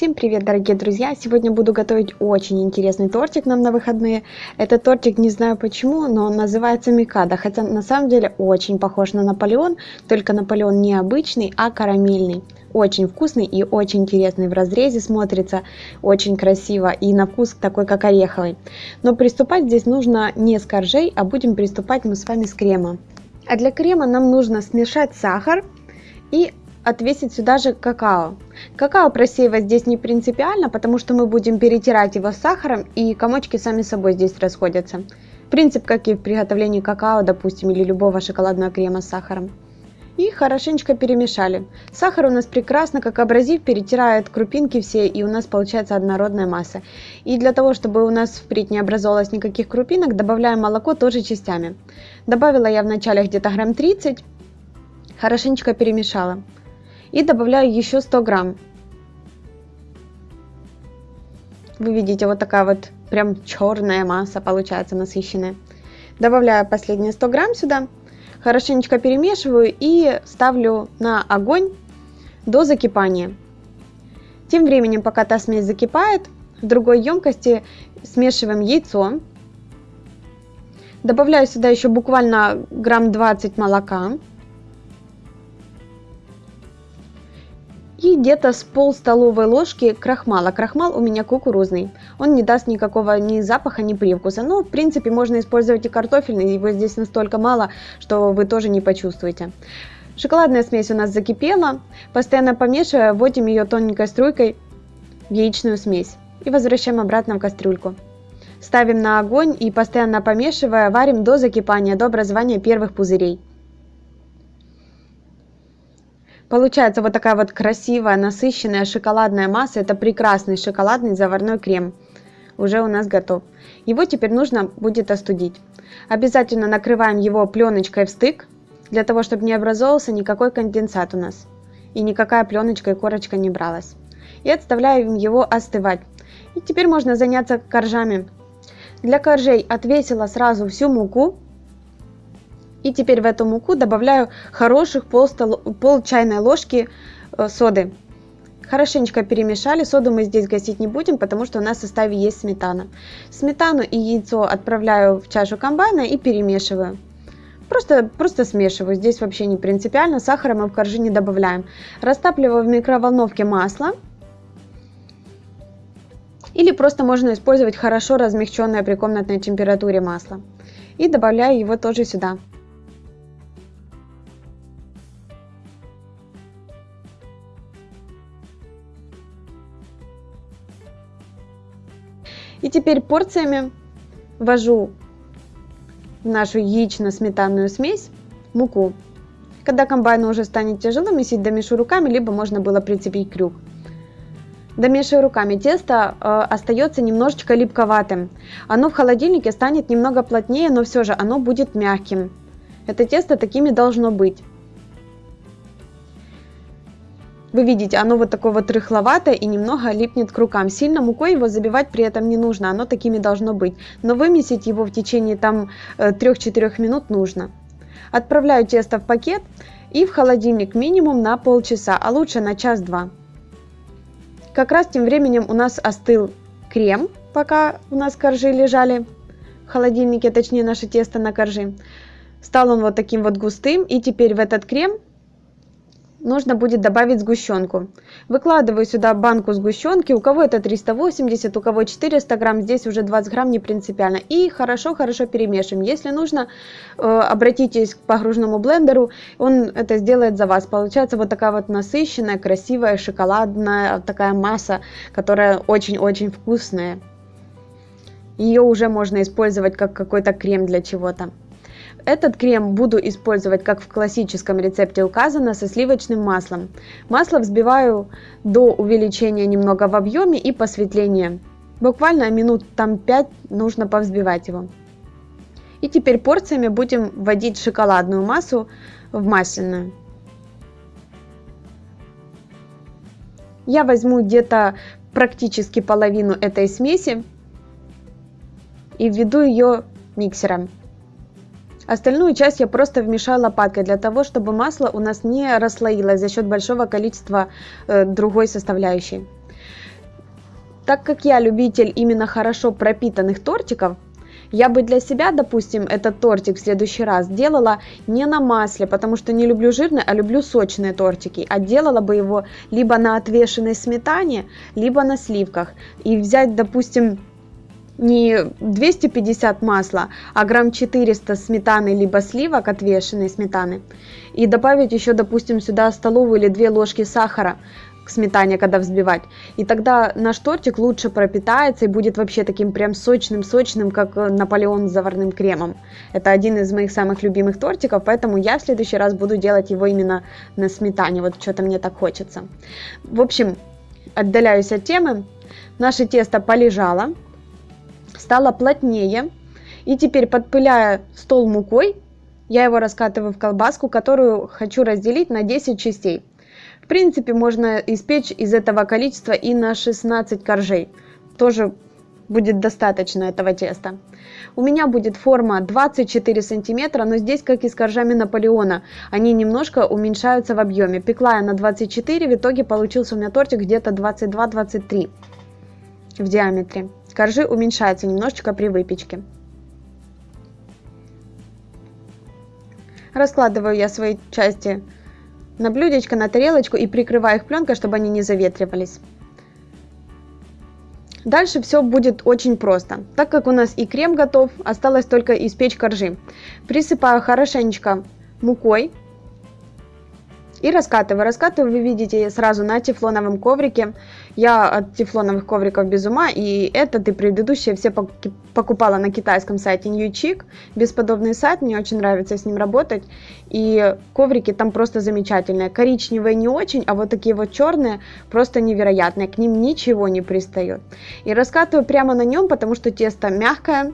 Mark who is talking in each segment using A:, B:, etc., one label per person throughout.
A: Всем привет, дорогие друзья! Сегодня буду готовить очень интересный тортик нам на выходные. Этот тортик не знаю почему, но он называется Микада, хотя на самом деле очень похож на Наполеон, только Наполеон не обычный, а карамельный. Очень вкусный и очень интересный в разрезе смотрится, очень красиво и на вкус такой как ореховый. Но приступать здесь нужно не с коржей, а будем приступать мы с вами с крема. А для крема нам нужно смешать сахар и отвесить сюда же какао. Какао просеивать здесь не принципиально, потому что мы будем перетирать его с сахаром и комочки сами собой здесь расходятся. Принцип, как и в приготовлении какао, допустим, или любого шоколадного крема с сахаром. И хорошенечко перемешали. Сахар у нас прекрасно, как абразив, перетирает крупинки все, и у нас получается однородная масса. И для того, чтобы у нас впредь не образовалось никаких крупинок, добавляем молоко тоже частями. Добавила я вначале где-то грамм 30, хорошенечко перемешала и добавляю еще 100 грамм. Вы видите, вот такая вот прям черная масса получается насыщенная. Добавляю последние 100 грамм сюда, хорошенечко перемешиваю и ставлю на огонь до закипания. Тем временем, пока та смесь закипает, в другой емкости смешиваем яйцо. Добавляю сюда еще буквально грамм 20 молока. И где-то с пол столовой ложки крахмала. Крахмал у меня кукурузный. Он не даст никакого ни запаха, ни привкуса. Но, в принципе, можно использовать и картофельный. Его здесь настолько мало, что вы тоже не почувствуете. Шоколадная смесь у нас закипела. Постоянно помешивая, вводим ее тоненькой струйкой в яичную смесь. И возвращаем обратно в кастрюльку. Ставим на огонь и постоянно помешивая, варим до закипания, до образования первых пузырей. Получается вот такая вот красивая, насыщенная шоколадная масса. Это прекрасный шоколадный заварной крем. Уже у нас готов. Его теперь нужно будет остудить. Обязательно накрываем его пленочкой в стык, для того, чтобы не образовался никакой конденсат у нас. И никакая пленочка и корочка не бралась. И отставляем его остывать. И теперь можно заняться коржами. Для коржей отвесила сразу всю муку и теперь в эту муку добавляю хороших пол, стол, пол чайной ложки э, соды. Хорошенечко перемешали. Соду мы здесь гасить не будем, потому что у нас в составе есть сметана. Сметану и яйцо отправляю в чашу комбайна и перемешиваю. Просто, просто смешиваю. Здесь вообще не принципиально. Сахара мы в коржи не добавляем. Растапливаю в микроволновке масло. Или просто можно использовать хорошо размягченное при комнатной температуре масло. И добавляю его тоже сюда. И теперь порциями ввожу в нашу яично-сметанную смесь муку. Когда комбайну уже станет тяжело месить, домешу руками, либо можно было прицепить крюк. Домешиваю руками. Тесто э, остается немножечко липковатым. Оно в холодильнике станет немного плотнее, но все же оно будет мягким. Это тесто такими должно быть. Вы видите, оно вот такое вот рыхловатое и немного липнет к рукам. Сильно мукой его забивать при этом не нужно, оно такими должно быть. Но вымесить его в течение там 3-4 э, минут нужно. Отправляю тесто в пакет и в холодильник минимум на полчаса, а лучше на час-два. Как раз тем временем у нас остыл крем, пока у нас коржи лежали в холодильнике, точнее наше тесто на коржи. Стал он вот таким вот густым и теперь в этот крем нужно будет добавить сгущенку. Выкладываю сюда банку сгущенки, у кого это 380, у кого 400 грамм, здесь уже 20 грамм не принципиально. И хорошо-хорошо перемешиваем. Если нужно, э, обратитесь к погружному блендеру, он это сделает за вас. Получается вот такая вот насыщенная, красивая, шоколадная такая масса, которая очень-очень вкусная. Ее уже можно использовать как какой-то крем для чего-то. Этот крем буду использовать, как в классическом рецепте указано, со сливочным маслом. Масло взбиваю до увеличения немного в объеме и посветления. Буквально минут там 5 нужно повзбивать его. И теперь порциями будем вводить шоколадную массу в масляную. Я возьму где-то практически половину этой смеси и введу ее миксером. Остальную часть я просто вмешаю лопаткой для того, чтобы масло у нас не расслоилось за счет большого количества э, другой составляющей. Так как я любитель именно хорошо пропитанных тортиков, я бы для себя, допустим, этот тортик в следующий раз делала не на масле, потому что не люблю жирные, а люблю сочные тортики. А делала бы его либо на отвешенной сметане, либо на сливках. И взять, допустим, не 250 масла, а грамм 400 сметаны либо сливок отвешенной сметаны. И добавить еще, допустим, сюда столовую или 2 ложки сахара к сметане, когда взбивать. И тогда наш тортик лучше пропитается и будет вообще таким прям сочным-сочным, как Наполеон с заварным кремом. Это один из моих самых любимых тортиков, поэтому я в следующий раз буду делать его именно на сметане. Вот что-то мне так хочется. В общем, отдаляюсь от темы. Наше тесто полежало, стало плотнее. И теперь, подпыляя стол мукой, я его раскатываю в колбаску, которую хочу разделить на 10 частей принципе, можно испечь из этого количества и на 16 коржей. Тоже будет достаточно этого теста. У меня будет форма 24 сантиметра, но здесь, как и с коржами Наполеона, они немножко уменьшаются в объеме. Пекла я на 24, в итоге получился у меня тортик где-то 22-23 в диаметре. Коржи уменьшаются немножечко при выпечке. Раскладываю я свои части на блюдечко, на тарелочку и прикрываю их пленкой, чтобы они не заветривались. Дальше все будет очень просто. Так как у нас и крем готов, осталось только испечь коржи. Присыпаю хорошенечко мукой и раскатываю. Раскатываю, вы видите, сразу на тефлоновом коврике. Я от тефлоновых ковриков без ума, и этот и предыдущие все покупала на китайском сайте Newchick. Бесподобный сайт, мне очень нравится с ним работать. И коврики там просто замечательные. Коричневые не очень, а вот такие вот черные просто невероятные. К ним ничего не пристает. И раскатываю прямо на нем, потому что тесто мягкое,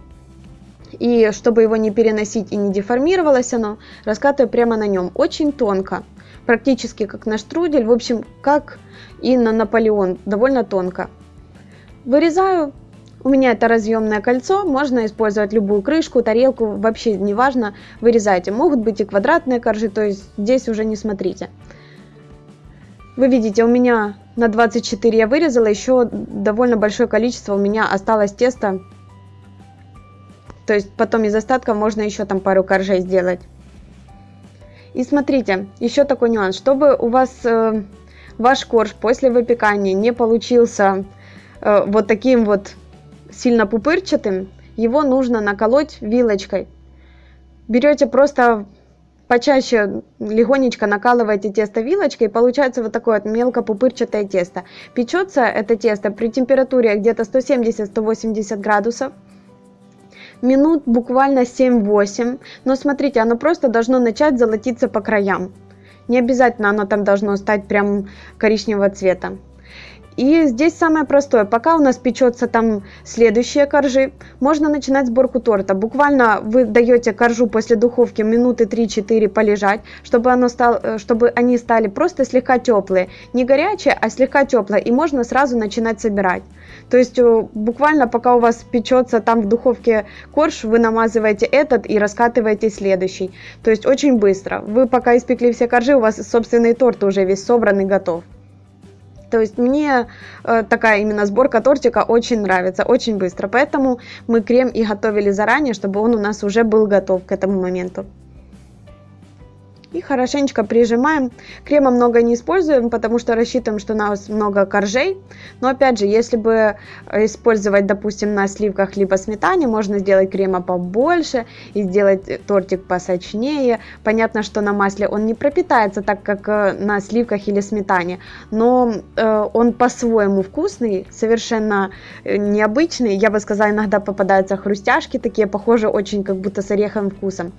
A: и чтобы его не переносить и не деформировалось оно, раскатываю прямо на нем, очень тонко практически как на штрудель, в общем, как и на Наполеон, довольно тонко. Вырезаю, у меня это разъемное кольцо, можно использовать любую крышку, тарелку, вообще не важно, вырезайте. Могут быть и квадратные коржи, то есть здесь уже не смотрите. Вы видите, у меня на 24 я вырезала, еще довольно большое количество у меня осталось теста. То есть потом из остатков можно еще там пару коржей сделать. И смотрите, еще такой нюанс, чтобы у вас э, ваш корж после выпекания не получился э, вот таким вот сильно пупырчатым, его нужно наколоть вилочкой. Берете просто почаще легонечко накалываете тесто вилочкой, и получается вот такое вот мелко пупырчатое тесто. Печется это тесто при температуре где-то 170-180 градусов минут буквально 7-8, но смотрите, оно просто должно начать золотиться по краям. Не обязательно оно там должно стать прям коричневого цвета. И здесь самое простое, пока у нас печется там следующие коржи, можно начинать сборку торта. Буквально вы даете коржу после духовки минуты 3-4 полежать, чтобы, оно стало, э, чтобы они стали просто слегка теплые. Не горячие, а слегка теплые, и можно сразу начинать собирать. То есть э, буквально пока у вас печется там в духовке корж, вы намазываете этот и раскатываете следующий. То есть очень быстро. Вы пока испекли все коржи, у вас собственный торт уже весь собран и готов. То есть мне э, такая именно сборка тортика очень нравится, очень быстро. Поэтому мы крем и готовили заранее, чтобы он у нас уже был готов к этому моменту и хорошенечко прижимаем. Крема много не используем, потому что рассчитываем, что у нас много коржей. Но опять же, если бы использовать, допустим, на сливках либо сметане, можно сделать крема побольше и сделать тортик посочнее. Понятно, что на масле он не пропитается так, как э, на сливках или сметане, но э, он по-своему вкусный, совершенно э, необычный. Я бы сказала, иногда попадаются хрустяшки такие, похожие очень как будто с ореховым вкусом.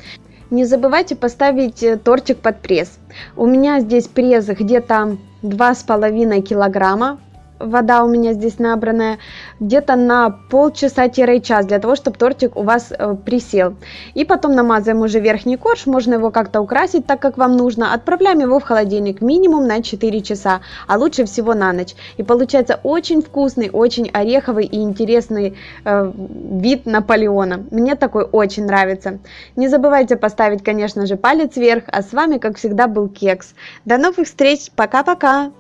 A: Не забывайте поставить э, тортик под пресс. У меня здесь пресс где-то 2,5 килограмма вода у меня здесь набранная, где-то на полчаса-час, для того, чтобы тортик у вас э, присел. И потом намазываем уже верхний корж, можно его как-то украсить так, как вам нужно. Отправляем его в холодильник минимум на 4 часа, а лучше всего на ночь. И получается очень вкусный, очень ореховый и интересный э, вид Наполеона. Мне такой очень нравится. Не забывайте поставить, конечно же, палец вверх, а с вами, как всегда, был Кекс. До новых встреч, пока-пока!